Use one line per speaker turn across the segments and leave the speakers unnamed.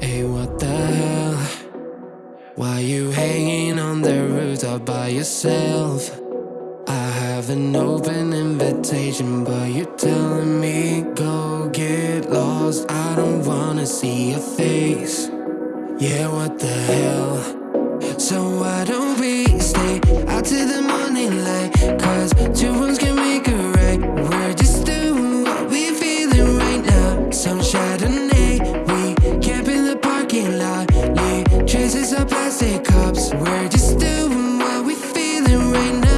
Hey, what the hell? Why you hanging on the rooftop by yourself? I have an open invitation, but you're telling me go get lost. I don't wanna see your face. Yeah, what the hell? So why don't lightly Chases our plastic cups. We're just doing what we're feeling right now.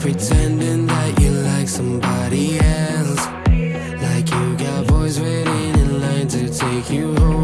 Pretending that you like somebody else. Like you got boys waiting in line to take you home.